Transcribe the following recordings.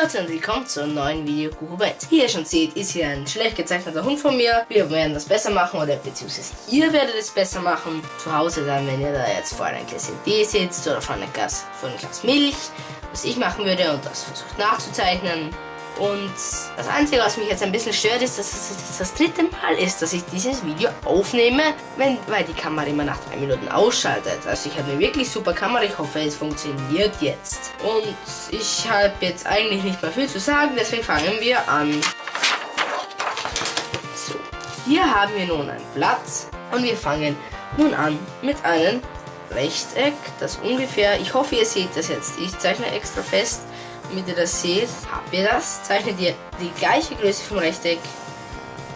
Leute und willkommen zu einem neuen Video Kuchenbett. Wie ihr schon seht, ist hier ein schlecht gezeichneter Hund von mir. Wir werden das besser machen oder beziehungsweise ihr werdet es besser machen. Zu Hause dann, wenn ihr da jetzt vor einem Glas Tee sitzt oder vor einem Glas, vor einem Glas Milch, was ich machen würde und das versucht nachzuzeichnen. Und das Einzige, was mich jetzt ein bisschen stört, ist, dass es das, das dritte Mal ist, dass ich dieses Video aufnehme, wenn, weil die Kamera immer nach drei Minuten ausschaltet. Also ich habe eine wirklich super Kamera, ich hoffe, es funktioniert jetzt. Und ich habe jetzt eigentlich nicht mehr viel zu sagen, deswegen fangen wir an. So, hier haben wir nun ein Blatt und wir fangen nun an mit einem Rechteck, das ungefähr, ich hoffe, ihr seht das jetzt, ich zeichne extra fest, damit ihr das seht, habt ihr das, zeichnet ihr die gleiche Größe vom Rechteck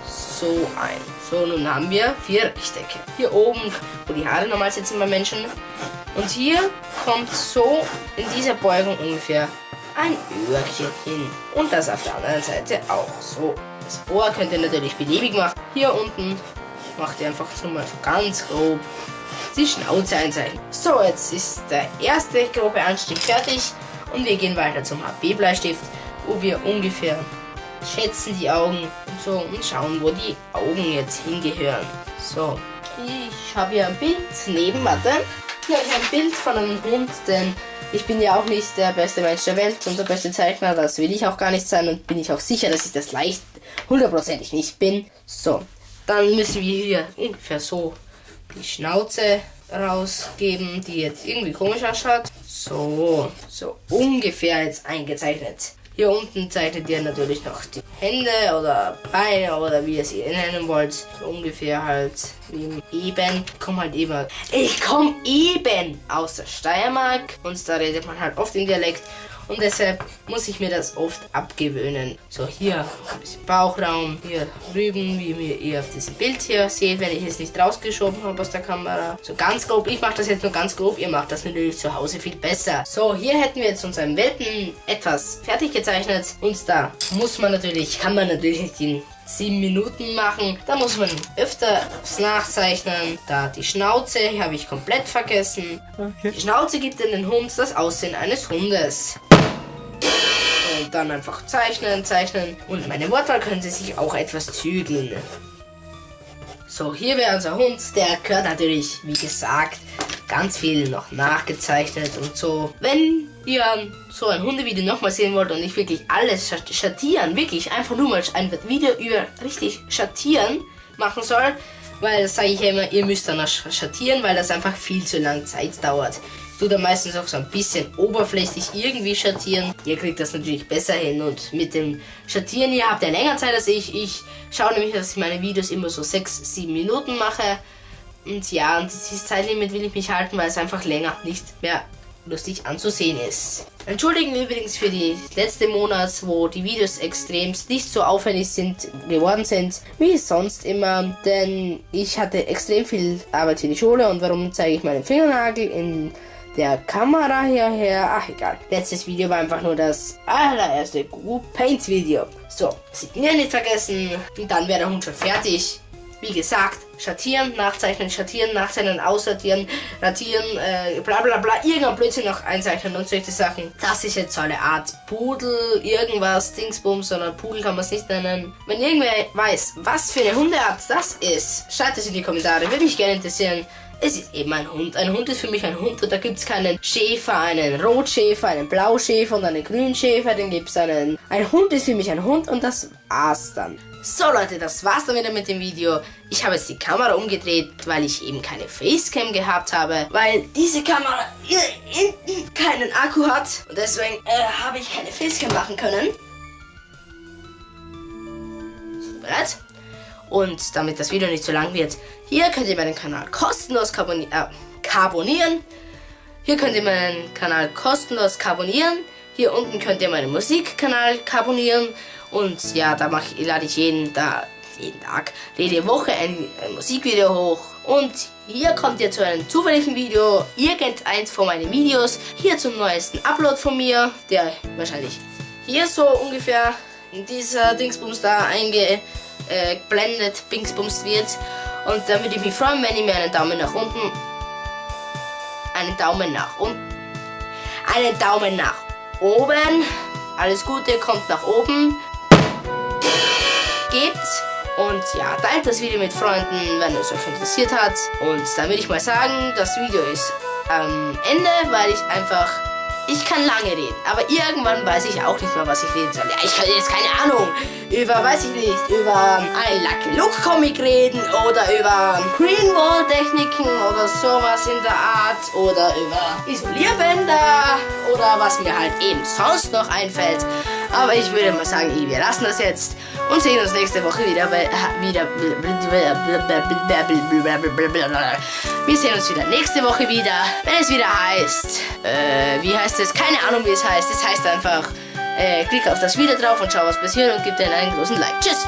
so ein. So, nun haben wir vier Rechtecke. Hier oben, wo die Haare normal sitzen bei Menschen. Und hier kommt so in dieser Beugung ungefähr ein Öhrchen hin. Und das auf der anderen Seite auch so. Das Ohr könnt ihr natürlich beliebig machen. Hier unten macht ihr einfach so mal ganz grob die Schnauze einzeichnen. So, jetzt ist der erste grobe Anstieg fertig. Und wir gehen weiter zum HB-Bleistift, wo wir ungefähr schätzen die Augen und so und schauen, wo die Augen jetzt hingehören. So, ich habe hier ein Bild neben, warte. Hier habe ich ein Bild von einem Hund, denn ich bin ja auch nicht der beste Mensch der Welt und der beste Zeichner, das will ich auch gar nicht sein und bin ich auch sicher, dass ich das leicht hundertprozentig nicht bin. So, dann müssen wir hier ungefähr so die Schnauze rausgeben, die jetzt irgendwie komisch ausschaut. So, so ungefähr jetzt eingezeichnet. Hier unten zeichnet ihr natürlich noch die Hände oder Beine oder wie ihr sie nennen wollt. So ungefähr halt eben. Ich komme halt eben. Ich komme eben aus der Steiermark und da redet man halt oft im Dialekt. Und deshalb muss ich mir das oft abgewöhnen. So, hier ein bisschen Bauchraum, hier drüben, wie ihr auf diesem Bild hier seht, wenn ich es nicht rausgeschoben habe aus der Kamera. So ganz grob, ich mache das jetzt nur ganz grob, ihr macht das natürlich zu Hause viel besser. So, hier hätten wir jetzt unseren Welpen etwas fertig gezeichnet. Und da muss man natürlich, kann man natürlich nicht in 7 Minuten machen. Da muss man öfter nachzeichnen. Da die Schnauze, habe ich komplett vergessen. Okay. Die Schnauze gibt in den Hund das Aussehen eines Hundes. Und dann einfach zeichnen, zeichnen. Und meine Wortwahl können Sie sich auch etwas zügeln. So, hier wäre unser Hund. Der gehört natürlich, wie gesagt, ganz viel noch nachgezeichnet und so. Wenn ihr so ein Hundevideo nochmal sehen wollt und nicht wirklich alles schattieren, wirklich einfach nur mal ein Video über richtig schattieren machen soll, weil das sage ich ja immer, ihr müsst dann schattieren, weil das einfach viel zu lange Zeit dauert. Tue da meistens auch so ein bisschen oberflächlich irgendwie schattieren. Ihr kriegt das natürlich besser hin und mit dem Schattieren, ihr habt ja länger Zeit als ich. Ich schaue nämlich, dass ich meine Videos immer so 6, 7 Minuten mache. Und ja, und dieses Zeitlimit will ich mich halten, weil es einfach länger nicht mehr lustig anzusehen ist. Entschuldigen übrigens für die letzte Monat, wo die Videos extremst nicht so aufwendig sind, geworden sind, wie sonst immer, denn ich hatte extrem viel Arbeit für die Schule und warum zeige ich meinen Fingernagel in der Kamera hierher? Ach egal. Letztes Video war einfach nur das allererste Google Paint Video. So, Signieren nicht vergessen und dann wäre der Hund schon fertig. Wie gesagt, schattieren, nachzeichnen, schattieren, nachzeichnen, aussortieren, radieren, äh, bla bla bla, irgendein Blödsinn noch einzeichnen und solche Sachen. Das ist jetzt so eine Art Pudel, irgendwas, Dingsbums, sondern Pudel kann man es nicht nennen. Wenn irgendwer weiß, was für eine Hundeart das ist, schreibt es in die Kommentare, würde mich gerne interessieren. Es ist eben ein Hund. Ein Hund ist für mich ein Hund und da gibt es keinen Schäfer, einen Rotschäfer, einen Blauschäfer und einen Grünschäfer. Den gibt es einen. Ein Hund ist für mich ein Hund und das war's dann. So Leute, das war's dann wieder mit dem Video. Ich habe jetzt die Kamera umgedreht, weil ich eben keine Facecam gehabt habe, weil diese Kamera hier hinten keinen Akku hat und deswegen äh, habe ich keine Facecam machen können. Bereit? Und damit das Video nicht zu lang wird, hier könnt ihr meinen Kanal kostenlos carboni äh. Hier könnt ihr meinen Kanal kostenlos carbonieren. Hier unten könnt ihr meinen Musikkanal carbonieren. Und ja, da mache lade ich jeden, da, jeden Tag, jede Woche ein, ein Musikvideo hoch. Und hier kommt ihr zu einem zufälligen Video, irgendeins von meinen Videos. Hier zum neuesten Upload von mir, der wahrscheinlich hier so ungefähr in dieser Dingsbums da eingeblendet, äh, Dingsbums wird. Und dann würde ich mich freuen, wenn ihr mir einen Daumen nach unten, einen Daumen nach unten, einen Daumen nach oben alles Gute, kommt nach oben. Gebt und ja, teilt das Video mit Freunden, wenn es euch interessiert hat. Und dann würde ich mal sagen, das Video ist am Ende, weil ich einfach ich kann lange reden, aber irgendwann weiß ich auch nicht mehr, was ich reden soll. Ja, ich kann jetzt keine Ahnung über, weiß ich nicht, über ein Lucky Luke Comic reden oder über Greenwall Techniken oder sowas in der Art oder über Isolierbänder oder was mir halt eben sonst noch einfällt. Aber ich würde mal sagen, wir lassen das jetzt und sehen uns nächste Woche wieder. Bei, wieder wir sehen uns wieder nächste Woche wieder, wenn es wieder heißt. Äh, wie heißt es? Keine Ahnung, wie es heißt. Es heißt einfach, äh, klick auf das Video drauf und schau, was passiert und gib dir einen großen Like. Tschüss!